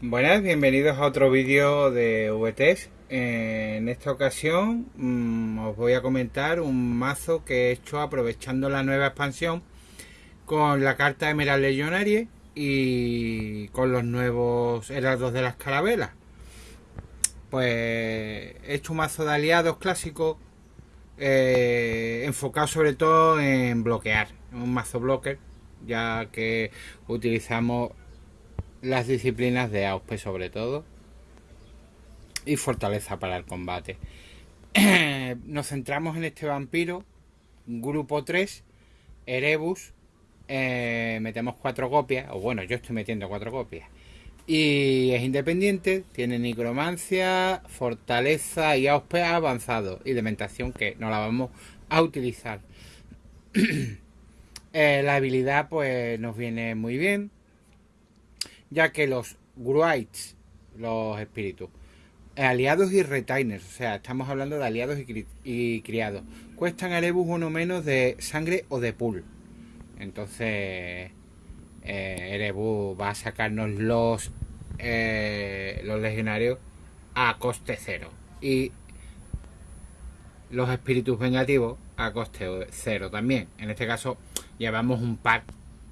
Buenas, bienvenidos a otro vídeo de VTS. En esta ocasión mmm, os voy a comentar un mazo que he hecho aprovechando la nueva expansión con la carta Emerald Legionarie y con los nuevos heraldos de las carabelas. Pues he hecho un mazo de aliados clásico eh, enfocado sobre todo en bloquear, un mazo blocker, ya que utilizamos las disciplinas de AUSP sobre todo y fortaleza para el combate. Nos centramos en este vampiro, grupo 3, Erebus, eh, metemos cuatro copias, o bueno, yo estoy metiendo cuatro copias. Y es independiente, tiene nigromancia, fortaleza y AUSP avanzado y dementación que no la vamos a utilizar. eh, la habilidad pues nos viene muy bien ya que los Gruites, los espíritus, aliados y retainers, o sea, estamos hablando de aliados y, criados, cuestan a Erebus uno menos de sangre o de pool. Entonces, eh, Erebus va a sacarnos los, eh, los legionarios a coste cero. Y los espíritus vengativos a coste cero también. En este caso, llevamos un pack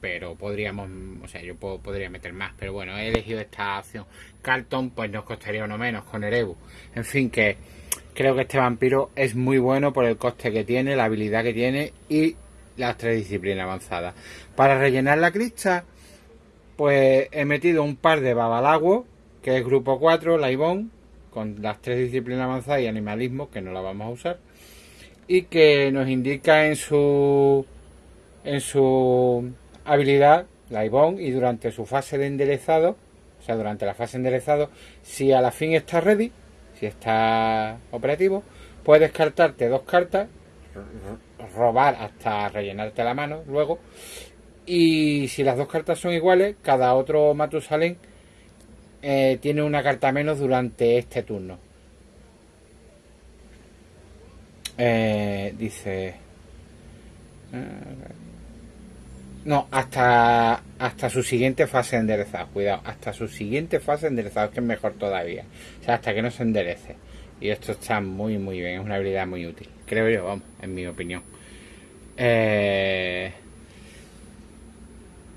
pero podríamos, o sea, yo podría meter más, pero bueno, he elegido esta opción. Carlton, pues nos costaría uno menos con Erebu. En fin, que creo que este vampiro es muy bueno por el coste que tiene, la habilidad que tiene y las tres disciplinas avanzadas. Para rellenar la crista, pues he metido un par de Babalago, que es grupo 4, la con las tres disciplinas avanzadas y animalismo, que no la vamos a usar. Y que nos indica en su en su habilidad, la IBON, y durante su fase de enderezado, o sea, durante la fase de enderezado, si a la fin está ready, si está operativo, puedes descartarte dos cartas, robar hasta rellenarte la mano luego, y si las dos cartas son iguales, cada otro Matusalén eh, tiene una carta menos durante este turno. Eh, dice... no, hasta, hasta su siguiente fase de enderezado. Cuidado, hasta su siguiente fase de enderezado, que es mejor todavía. O sea, hasta que no se enderece. Y esto está muy, muy bien. Es una habilidad muy útil. Creo yo, vamos, en mi opinión. Eh,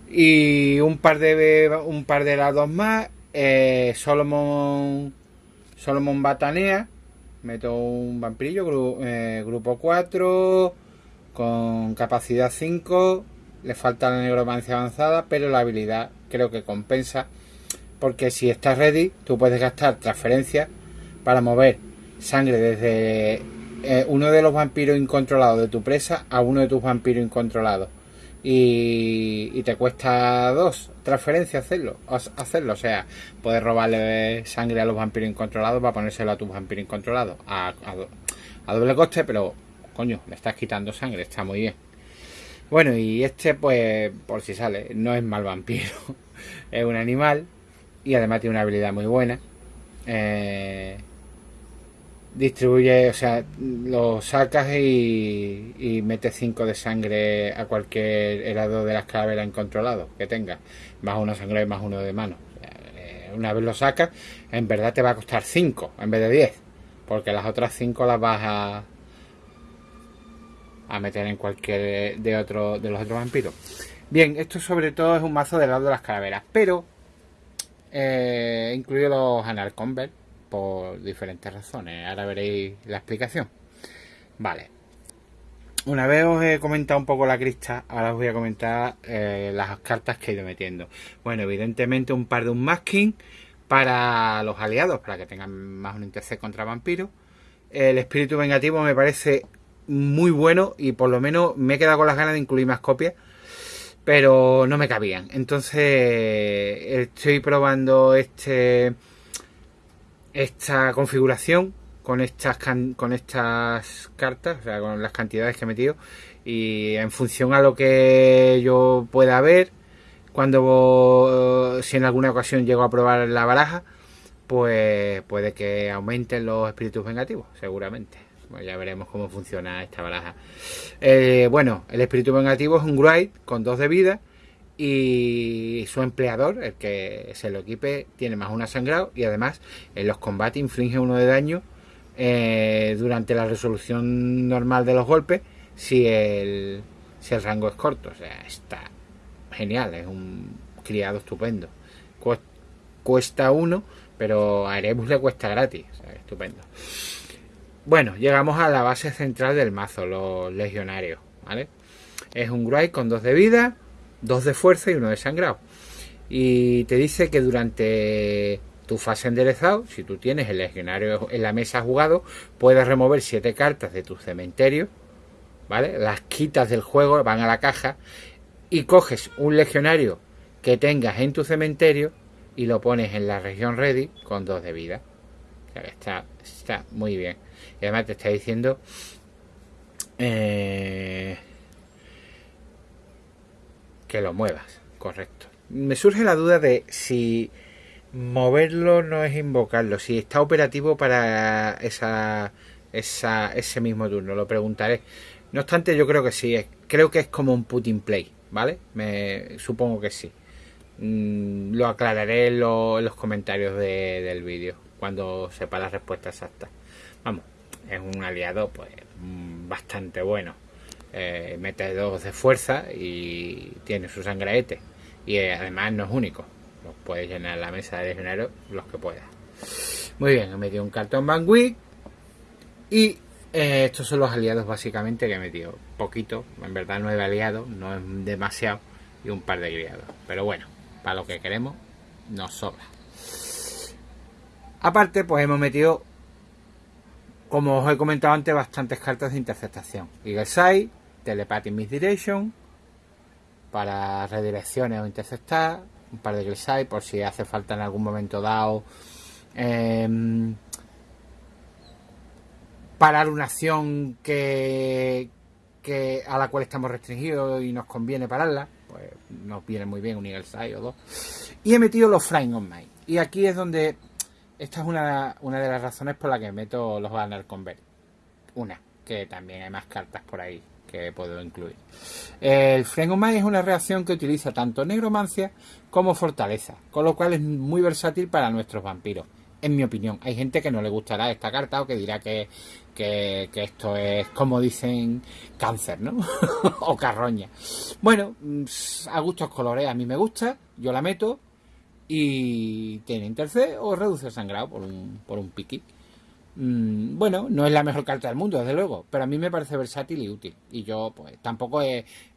y un par de un par de lados más. Eh, Solomon Solomon Batanea. Meto un vampirillo, eh, grupo 4. Con capacidad 5 le falta la negromancia avanzada, pero la habilidad creo que compensa. Porque si estás ready, tú puedes gastar transferencias para mover sangre desde eh, uno de los vampiros incontrolados de tu presa a uno de tus vampiros incontrolados. Y, te cuesta dos transferencias hacerlo, hacerlo. O sea, puedes robarle sangre a los vampiros incontrolados para ponérselo a tus vampiros incontrolados. A doble coste, pero coño, le estás quitando sangre, está muy bien. Bueno, y este, pues, por si sale, no es mal vampiro. es un animal y además tiene una habilidad muy buena. Eh, distribuye, o sea, lo sacas y, y metes 5 de sangre a cualquier helado de las calaveras incontrolado que tengas. Más uno de sangre, más uno de mano. Eh, una vez lo sacas, en verdad te va a costar 5 en vez de 10. Porque las otras 5 las vas a, a meter en cualquier de otro de los otros vampiros. Bien, esto sobre todo es un mazo del lado de las calaveras, pero eh, incluido los Anal Convert por diferentes razones. Ahora veréis la explicación. Vale. Una vez os he comentado un poco la crista, ahora os voy a comentar eh, las cartas que he ido metiendo. Bueno, evidentemente un par de un masking para los aliados, para que tengan más un interés contra vampiros. El espíritu vengativo me parece muy bueno y por lo menos me he quedado con las ganas de incluir más copias, pero no me cabían. Entonces estoy probando este esta configuración con estas con estas cartas, o sea, con las cantidades que he metido y en función a lo que yo pueda ver cuando si en alguna ocasión llego a probar la baraja, pues puede que aumenten los espíritus vengativos, seguramente ya veremos cómo funciona esta baraja. Eh, bueno, el espíritu vengativo es un Gruide con dos de vida y su empleador, el que se lo equipe, tiene más una sangrado y además en los combates inflige uno de daño eh, durante la resolución normal de los golpes si el, si el rango es corto. O sea, está genial, es un criado estupendo. Cuesta uno, pero a Erebus le cuesta gratis. O sea, estupendo. Bueno, llegamos a la base central del mazo, los legionarios. ¿vale? Es un Gruy con dos de vida dos de fuerza y uno de sangrado. Y te dice que durante tu fase enderezado, si tú tienes el legionario en la mesa jugado, puedes remover siete cartas de tu cementerio, ¿vale? Las quitas del juego, van a la caja y coges un legionario que tengas en tu cementerio y lo pones en la región ready con dos de vida. Está, está muy bien. Y además te está diciendo eh, que lo muevas, correcto. Me surge la duda de si moverlo no es invocarlo, si está operativo para esa, esa, ese mismo turno, lo preguntaré. No obstante, yo creo que sí, creo que es como un put in play, ¿vale? Me, supongo que sí. Mm, lo aclararé en, los comentarios del vídeo, cuando sepa la respuesta exacta. Vamos, es un aliado pues mm, bastante bueno eh, mete dos de fuerza y tiene su sangraete. Y eh, además no es único. Los puedes llenar la mesa de legionarios los que puedas. Muy bien, he metido un cartón Bangui. Y eh, estos son los aliados básicamente que he metido. Poquito, en verdad nueve aliados, no es demasiado. Y un par de criados. Pero bueno, para lo que queremos, nos sobra. Aparte, pues hemos metido como os he comentado antes, bastantes cartas de interceptación. Eagle Sight, Telepathy Misdirection para redirecciones o interceptar, un par de Glissai por si hace falta en algún momento dado em, parar una acción que, a la cual estamos restringidos y nos conviene pararla, pues nos viene muy bien un Eagle Sight o dos. Y he metido los Flying on Mind. Y aquí es donde esta es una, una de las razones por las que meto los Banner Convert. Una, que también hay más cartas por ahí que puedo incluir. El Frengomai es una reacción que utiliza tanto negromancia como fortaleza, con lo cual es muy versátil para nuestros vampiros, en mi opinión. Hay gente que no le gustará esta carta o que dirá que, que, esto es, como dicen, cáncer, ¿no? o carroña. Bueno, mm, a gustos colores, a mí me gusta, yo la meto y tiene interce o reduce el sangrado por un, por un piqui. Mm, bueno, no es la mejor carta del mundo, desde luego, pero a mí me parece versátil y útil. Y yo, pues, tampoco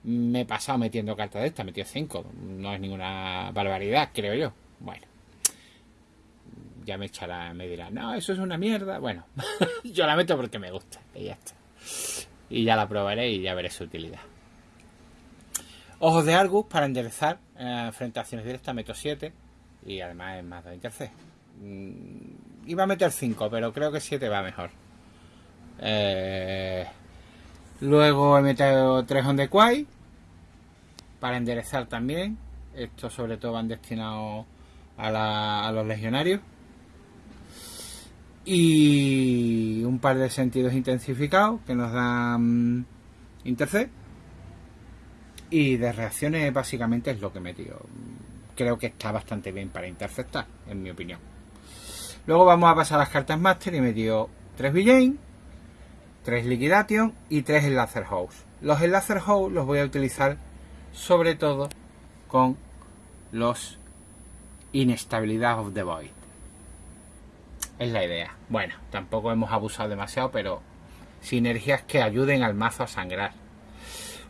me he pasado metiendo cartas de esta, he metido 5. No es ninguna barbaridad, creo yo. Bueno, ya me echará, me dirá, no, eso es una mierda. Bueno, yo la meto porque me gusta, y ya está. Y ya la probaré y ya veré su utilidad. Ojos de Argus para enderezar eh, frente a acciones directas, meto 7. Y además es más de interce. Mm, iba a meter 5, pero creo que 7 va mejor. Eh, luego he metido 3 on the quay para enderezar también. Estos sobre todo van destinados a, los legionarios. Y un par de sentidos intensificados que nos dan interce. Y de reacciones básicamente es lo que he metido. Creo que está bastante bien para interceptar, en mi opinión. Luego vamos a pasar a las cartas Master y me dio 3 Villain, 3 Liquidation y 3 Laser House. Los Laser House los voy a utilizar sobre todo con los Inestabilidad of the Void. Es la idea. Bueno, tampoco hemos abusado demasiado, pero sinergias que ayuden al mazo a sangrar.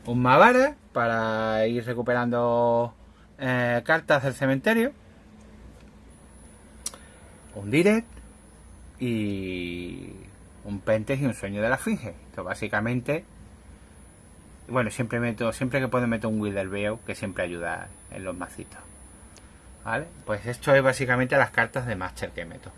Un Mavara para ir recuperando eh, cartas del cementerio un direct y un pentes y un sueño de la finge. Esto básicamente, bueno, siempre meto, siempre que puedo meto un Wither que siempre ayuda en los macitos. ¿Vale? Pues esto es básicamente las cartas de Master que meto.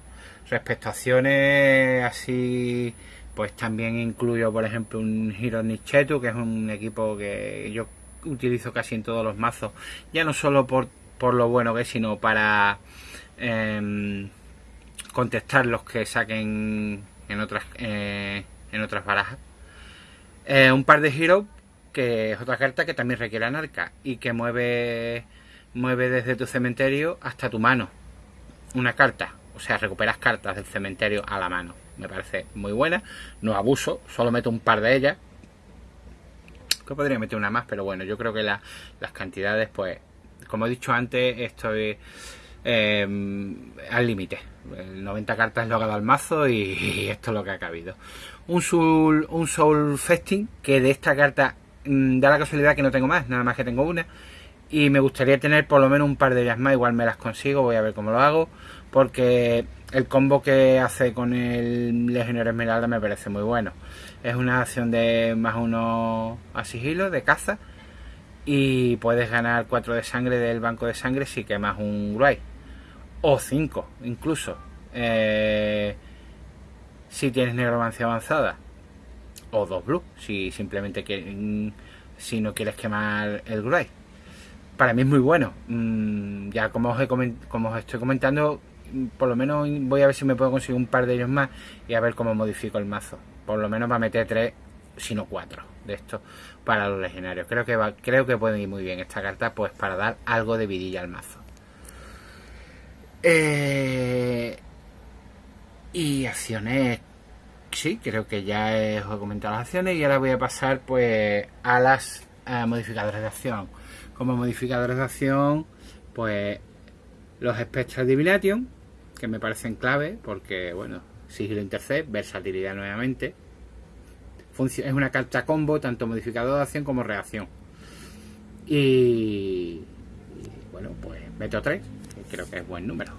Respecto a acciones así, pues también incluyo, por ejemplo, un Hero Nichetu, que es un equipo que yo utilizo casi en todos los mazos, ya no solo por, por lo bueno que es, sino para... Em, contestar los que saquen en otras eh, en otras barajas. Eh, un par de Hero que es otra carta que también requiere anarca y que mueve, mueve desde tu cementerio hasta tu mano. Una carta, o sea, recuperas cartas del cementerio a la mano. Me parece muy buena, no abuso, solo meto un par de ellas. Que podría meter una más, pero bueno, yo creo que las cantidades, pues, como he dicho antes, estoy eh, al límite. 90 cartas es lo que dado el mazo y, esto es lo que ha cabido. Un Soul, un Soul Festing, que de esta carta mm, da la casualidad que no tengo más, nada más que tengo una. Y me gustaría tener por lo menos un par de ellas más, igual me las consigo, voy a ver cómo lo hago. Porque el combo que hace con el Legionero Esmeralda me parece muy bueno. Es una acción de más uno a sigilo, de caza. Y puedes ganar 4 de sangre del banco de sangre si quemas un Gruy o 5 incluso. Eh, si tienes negromancia avanzada. O dos blue, si simplemente que, si no quieres quemar el Grey. Para mí es muy bueno. Mm, ya como os, como os estoy comentando, por lo menos voy a ver si me puedo conseguir un par de ellos más y a ver cómo modifico el mazo. Por lo menos va a meter tres, si no cuatro de estos para los legionarios. Creo que va, creo que puede ir muy bien esta carta, pues para dar algo de vidilla al mazo. Eh, y acciones, sí, creo que ya os he comentado las acciones y ahora voy a pasar pues a las modificadores de acción. Como modificadores de acción, pues los Spectral Divination, que me parecen clave porque, bueno, sigilo intercept, versatilidad nuevamente. es una carta combo, tanto modificador de acción como reacción. Y, bueno, pues meto 3 creo que es buen número.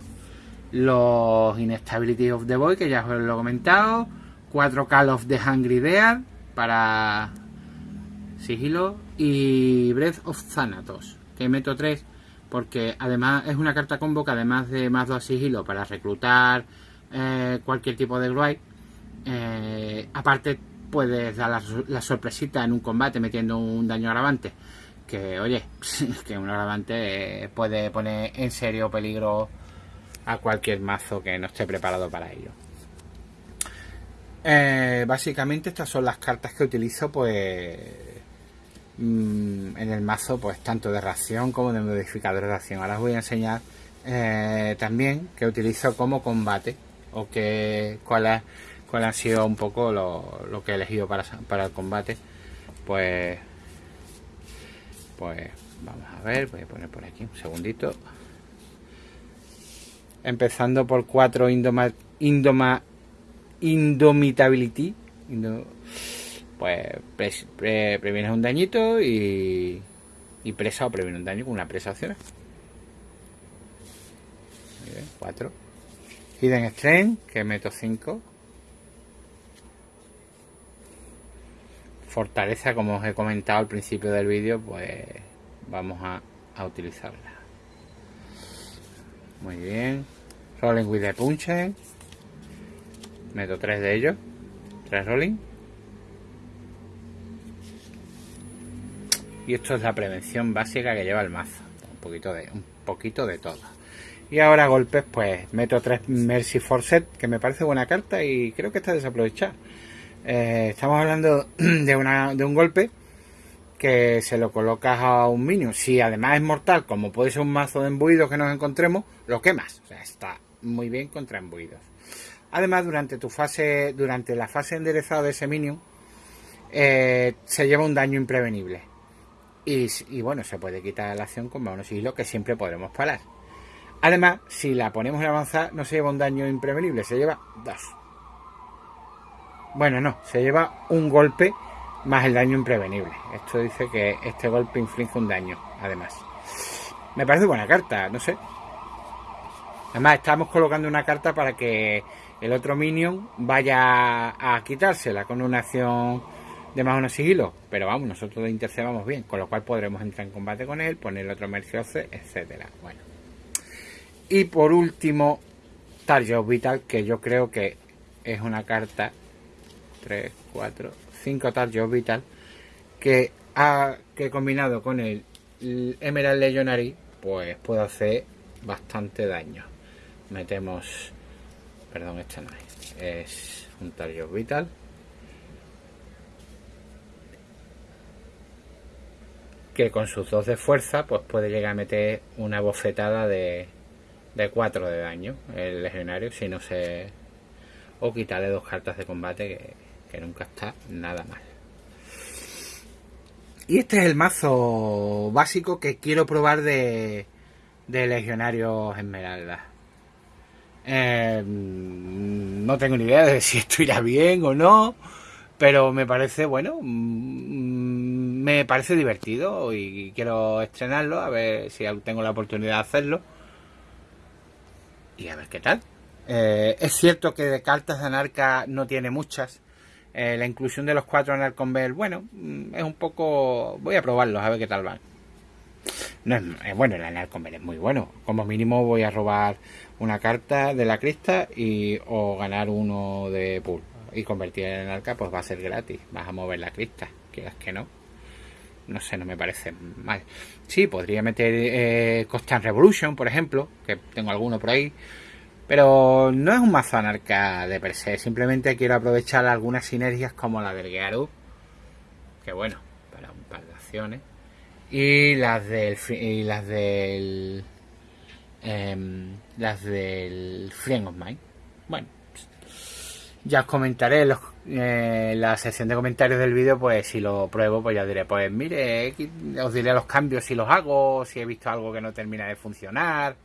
Los Instability of the Boy, que ya os lo he comentado. 4 Call of the Hungry Dead para sigilo. Y Breath of Thanatos, que meto 3 porque además es una carta combo que además de más 2 sigilo para reclutar eh, cualquier tipo de Gruy, eh, aparte puedes dar la, sorpresita en un combate metiendo un daño agravante que oye, que un agravante puede poner en serio peligro a cualquier mazo que no esté preparado para ello. Eh, básicamente estas son las cartas que utilizo pues mm, en el mazo pues tanto de ración como de modificador de ración. Ahora os voy a enseñar eh, también que utilizo como combate o que cuál, cuál ha sido un poco lo, lo que he elegido para, para el combate. Pues pues vamos a ver, voy a poner por aquí un segundito. Empezando por 4 indoma, indoma, Indomitability. Pues previenes un dañito y, y presa o previene un daño con una presa opcional. 4. Hidden Strength, que meto 5. fortaleza, como os he comentado al principio del vídeo, pues vamos a, utilizarla. Muy bien. Rolling with the punches. Meto tres de ellos. Tres rolling. Y esto es la prevención básica que lleva el mazo. Un poquito de, un poquito de todo. Y ahora golpes, pues meto tres Mercy Forset, que me parece buena carta y creo que está desaprovechada. Eh, estamos hablando de, una, de un golpe que se lo colocas a un minion. Si además es mortal, como puede ser un mazo de embuidos que nos encontremos, lo quemas. O sea, está muy bien contra embuidos. Además, durante tu fase, durante la fase enderezada de ese minion, eh, se lleva un daño imprevenible. Y, bueno, se puede quitar la acción con unos sigilo que siempre podremos parar. Además, si la ponemos en avanzar, no se lleva un daño imprevenible, se lleva dos. Bueno, no, se lleva un golpe más el daño imprevenible. Esto dice que este golpe inflige un daño, además. Me parece buena carta, no sé. Además, estamos colocando una carta para que el otro minion vaya a quitársela con una acción de más uno sigilo. Pero vamos, nosotros intercedamos bien, con lo cual podremos entrar en combate con él, poner otro Mercioce, etcétera. Bueno. Y por último, Target Vital, que yo creo que es una carta 3, 4, 5 Target Vital que, ha, combinado con el, Emerald Legionary pues puede hacer bastante daño. Metemos, perdón, este no es, es un Target Vital. Que con sus dos de fuerza pues puede llegar a meter una bofetada de, de 4 de daño el legionario si no se... o quitarle dos cartas de combate que, nunca está nada mal. Y este es el mazo básico que quiero probar de, de Legionarios Esmeralda. Eh, no tengo ni idea de si esto irá bien o no, pero me parece, bueno, mm, me parece divertido y quiero estrenarlo, a ver si tengo la oportunidad de hacerlo. Y a ver qué tal. Eh, es cierto que de cartas de Anarca no tiene muchas. Eh, la inclusión de los cuatro Anarcon Bell, bueno, mm, es un poco... Voy a probarlos, a ver qué tal van. Bueno, el Anarcon es muy bueno. Como mínimo voy a robar una carta de la crista y o ganar uno de pool. Y convertir en arca pues va a ser gratis. Vas a mover la crista, quieras que no. No sé, no me parece mal. Sí, podría meter eh, Constant Revolution, por ejemplo, que tengo alguno por ahí. Pero no es un mazo anarca de per se. Simplemente quiero aprovechar algunas sinergias como la del Gearu. Que bueno, para un par de acciones y las del y las del em, las del Friend of Mine bueno ya os comentaré en eh, la sección de comentarios del vídeo pues si lo pruebo pues ya diré pues mire os diré los cambios si los hago si he visto algo que no termina de funcionar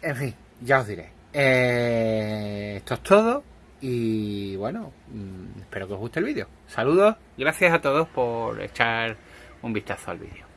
en fin ya os diré eh, esto es todo y bueno, mm, espero que os guste el vídeo. Saludos, gracias a todos por echar un vistazo al vídeo.